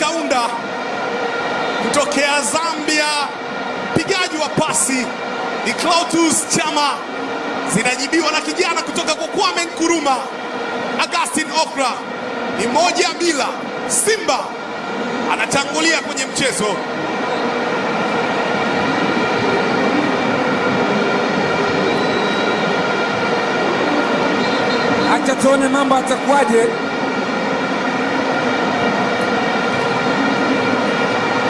Kaunda kutokea Zambia, pigaji wa pasi ni Clatous Chama, zinajibiwa na kijana kutoka kwa Kwame Nkrumah. Augustin Okra ni moja bila. Simba anatangulia kwenye mchezo. Acha tuone mambo atakuwaje.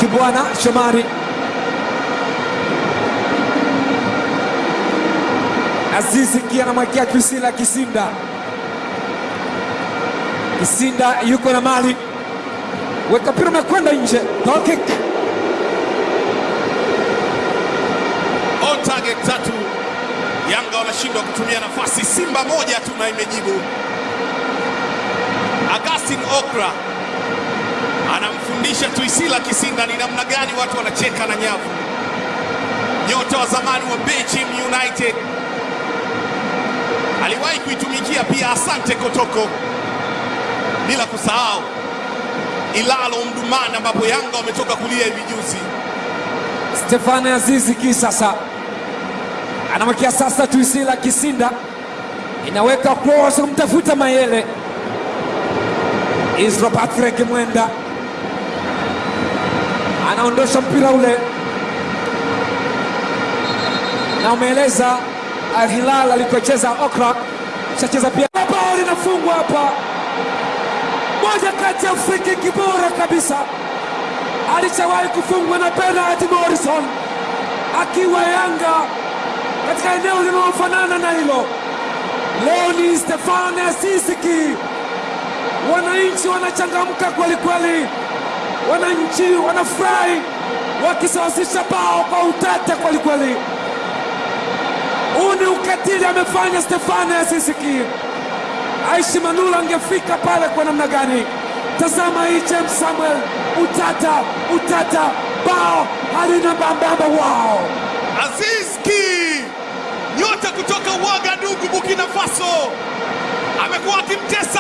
Kibwana Shomari Azizi Ki anamwekea Priscilla Kisinda. Kisinda yuko na mali, weka mpira umekwenda nje, goal kick. On target tatu, Yanga wanashindwa kutumia nafasi. Simba moja tu na imejibu. Agustin Okra anamfundisha Tuisila Kisinda ni namna gani watu wanacheka na nyavu. Nyota wa zamani wa Bechim United aliwahi kuitumikia pia Asante Kotoko, bila kusahau Ilalo Mdumani ambapo Yanga wametoka kulia hivi juzi. Stefano Azizi Ki sasa anamwekea sasa Tuisila Kisinda, inaweka cross kumtafuta Mayele. Isro Patrick Mwenda anaondosha mpira ule, na umeeleza Al Hilal alikocheza Okra, shacheza pia. Bao linafungwa hapa, moja kati ya friki kibora kabisa alichowahi kufungwa na Bernard Morrison akiwa Yanga katika eneo linalofanana na hilo. Leo ni Stefane Sisiki, Wananchi wanachangamka kwelikweli. kweli, wananchi wanafurahi wakisawazisha bao kwa utata kwelikweli. kweli. Huu ni ukatili amefanya Stefano Yasisiki. Ki. Aishi Manula angefika pale kwa namna gani? Tazama hii James Samuel, utata utata, bao halina mbambamba. Wao Azizki, nyota kutoka Ouagadougou, Burkina Faso, amekuwa akimtesa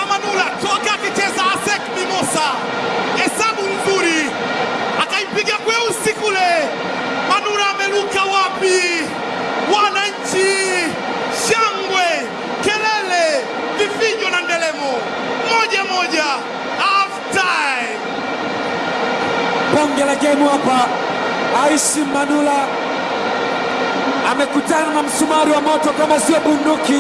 kule. Manura ameruka wapi? Wananchi, shangwe, kelele, vifijo na ndelemo. Moja moja, half time. bonge la gemu hapa. Aishi Manula amekutana na msumari wa moto kama sio bunduki.